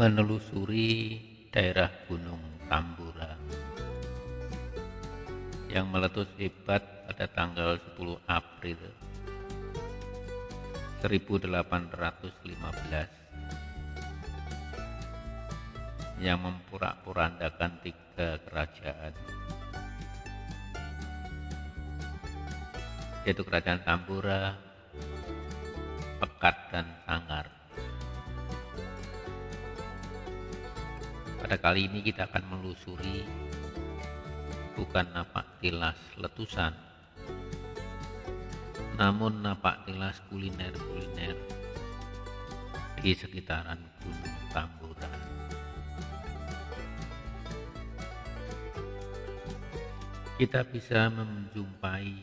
menelusuri daerah Gunung Tambora yang meletus hebat pada tanggal 10 April 1815 yang memporak-porandakan tiga kerajaan yaitu kerajaan Tambora, Pekat dan Sangar. Pada kali ini kita akan melusuri bukan napak tilas letusan, namun napak tilas kuliner-kuliner di sekitaran Gunung Tambora. Kita bisa menjumpai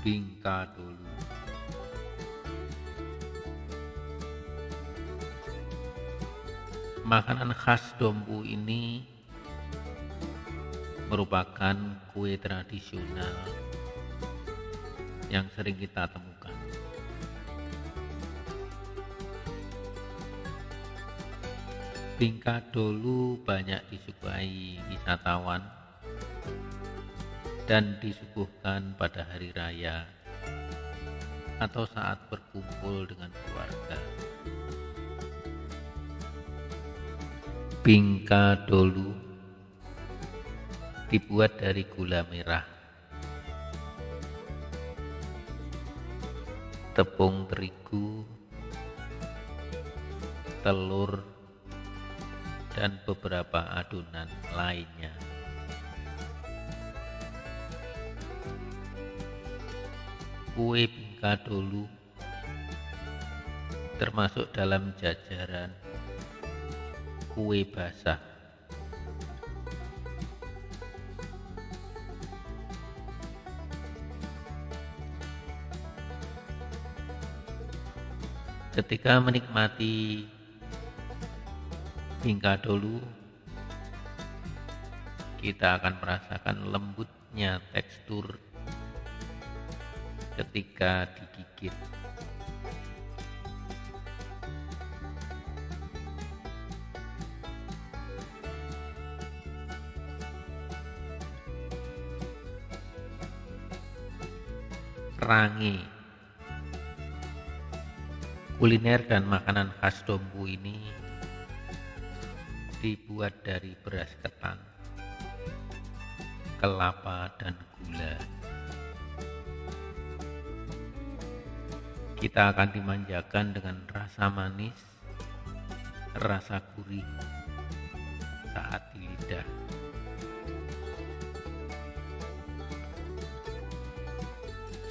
Bingka dulu. Makanan khas Dompu ini merupakan kue tradisional yang sering kita temukan. Bingka dulu banyak disukai wisatawan dan disuguhkan pada hari raya atau saat berkumpul dengan keluarga. Bingka dolu dibuat dari gula merah, tepung terigu, telur, dan beberapa adonan lainnya. kue bingka dulu termasuk dalam jajaran kue basah. Ketika menikmati bingka dulu, kita akan merasakan lembutnya tekstur ketika digigit. Rangi Kuliner dan makanan khas Dompu ini dibuat dari beras ketan, kelapa, dan gula. kita akan dimanjakan dengan rasa manis, rasa gurih saat di lidah.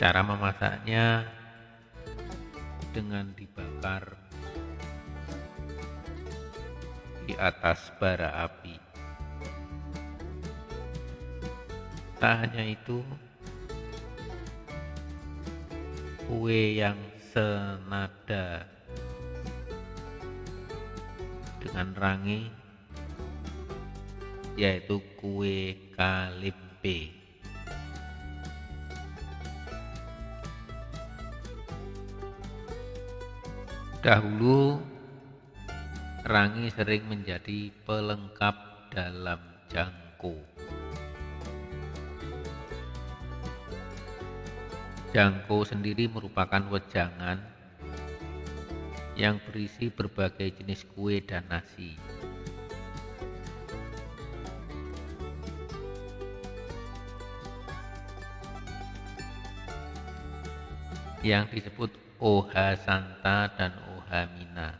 Cara memasaknya dengan dibakar di atas bara api. Tak hanya itu, kue yang senada dengan rangi yaitu kue kalimpe dahulu rangi sering menjadi pelengkap dalam jangkau Jangko sendiri merupakan wejangan yang berisi berbagai jenis kue dan nasi. Yang disebut Oha Santa dan Oha Mina.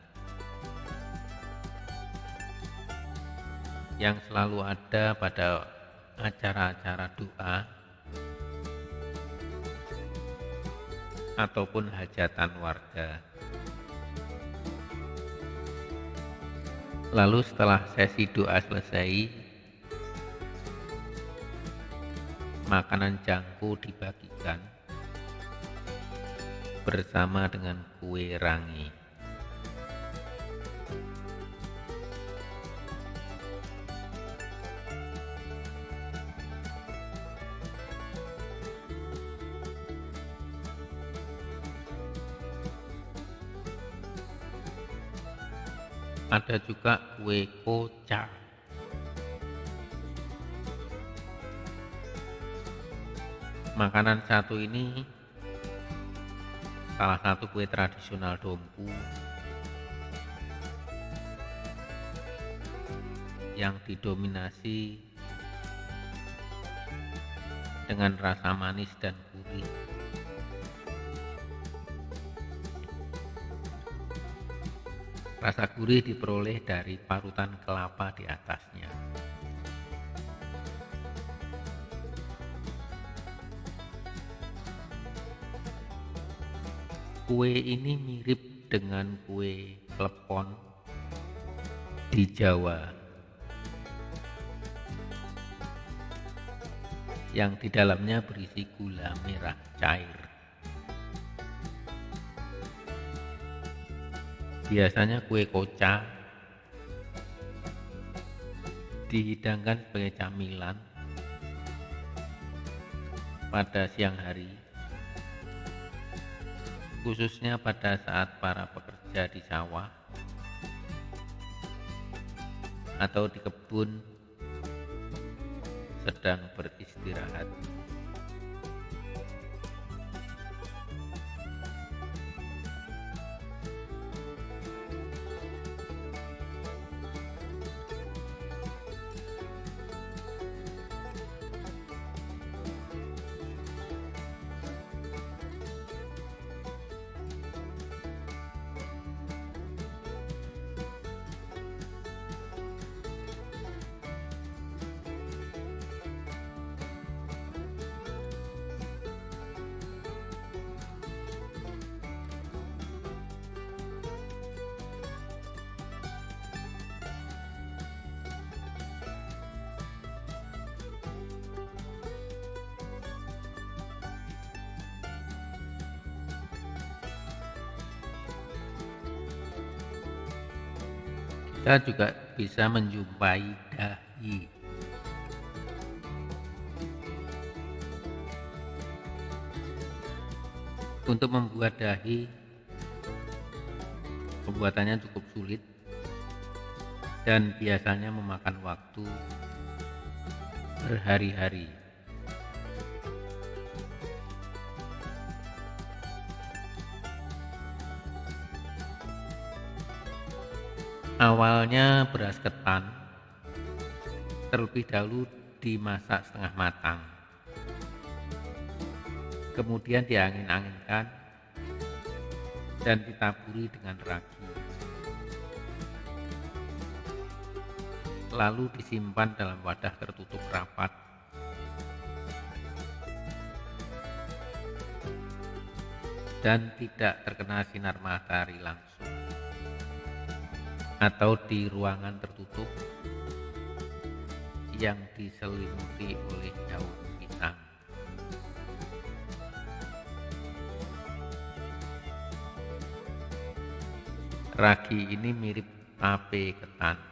Yang selalu ada pada acara-acara doa ataupun hajatan warga. Lalu setelah sesi doa selesai, makanan jangku dibagikan bersama dengan kue rangi. Ada juga kue koca. Makanan satu ini salah satu kue tradisional Dompu yang didominasi dengan rasa manis dan gurih. Rasa gurih diperoleh dari parutan kelapa di atasnya. Kue ini mirip dengan kue klepon di Jawa. yang di dalamnya berisi gula merah cair. Biasanya kue koca dihidangkan sebagai camilan pada siang hari, khususnya pada saat para pekerja di sawah atau di kebun sedang beristirahat. Kita juga bisa menjumpai dahi. Untuk membuat dahi, pembuatannya cukup sulit dan biasanya memakan waktu berhari-hari. Awalnya beras ketan terlebih dahulu dimasak setengah matang. Kemudian diangin-anginkan dan ditaburi dengan ragi. Lalu disimpan dalam wadah tertutup rapat dan tidak terkena sinar matahari langsung atau di ruangan tertutup yang diselimuti oleh daun pisang. Ragi ini mirip tape ketan.